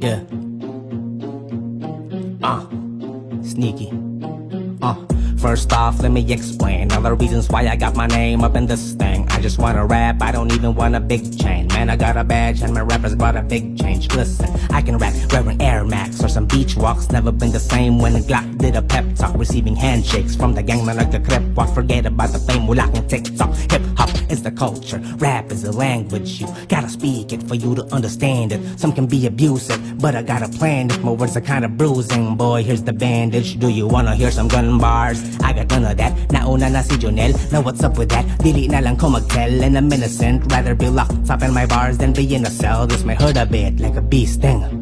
Yeah. Uh, sneaky. Uh, first off, let me explain all the reasons why I got my name up in this thing. I just wanna rap, I don't even want a big chain. Man, I got a badge and my rappers brought a big change. Listen, I can rap Reverend Air Max some beach walks. Never been the same when Glock did a pep talk. Receiving handshakes from the gang man like a crip walk. Forget about the fame, we locking TikTok. Hip hop is the culture, rap is the language. You gotta speak it for you to understand it. Some can be abusive, but I got a plan. If my words are kinda bruising, boy, here's the bandage. Do you wanna hear some gun bars? I got none of that. Nauna oh, na si Jonel. Now what's up with that? Dili na lang ko mag-tell and I'm innocent. Rather be locked up in my bars than be in a cell. This may hurt a bit like a bee sting.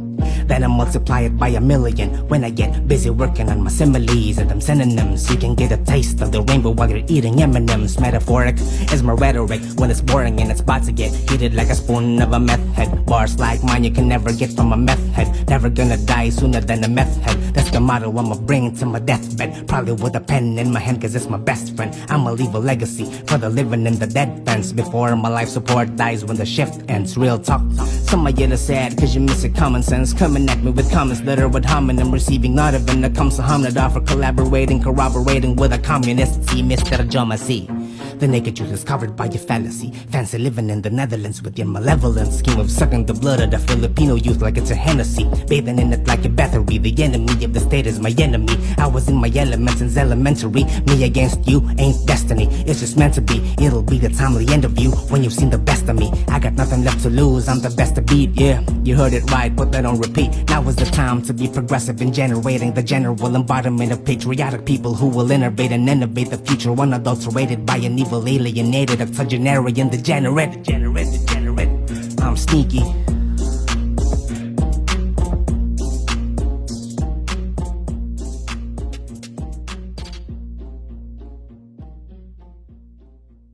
Then I multiply it by a million when I get busy working on my similes and them synonyms. You can get a taste of the rainbow while you're eating M&M's. Metaphoric is my rhetoric when it's boring and it's about to get heated like a spoon of a meth head. Bars like mine you can never get from a meth head. Never gonna die sooner than a meth head. That's the motto I'ma bring to my deathbed. Probably with a pen in my hand cause it's my best friend. I'ma leave a legacy for the living and the dead fans before my life support dies when the shift ends. Real talk. Some of you are sad cause you miss a common sense. Coming at me with comments that are with homonym receiving not even a comes to Hamnada for collaborating, corroborating with a communist. See, Mr. Jomasi. The naked truth is covered by your fallacy. Fancy living in the Netherlands with your malevolent scheme of sucking the blood of the Filipino youth like it's a Hennessy. Bathing in it like a battery. The enemy of the state is my enemy. I was in my element since elementary. Me against you ain't destiny. It's just meant to be. It'll be the timely end of you when you've seen the best of me. I got nothing left to lose. I'm the best to beat. Yeah, you heard it right. Put that on repeat. Now is the time to be progressive in generating the general embodiment of patriotic people who will innovate and innovate the future unadulterated by an evil alienated octogenarian degenerate. degenerate, degenerate. I'm sneaky.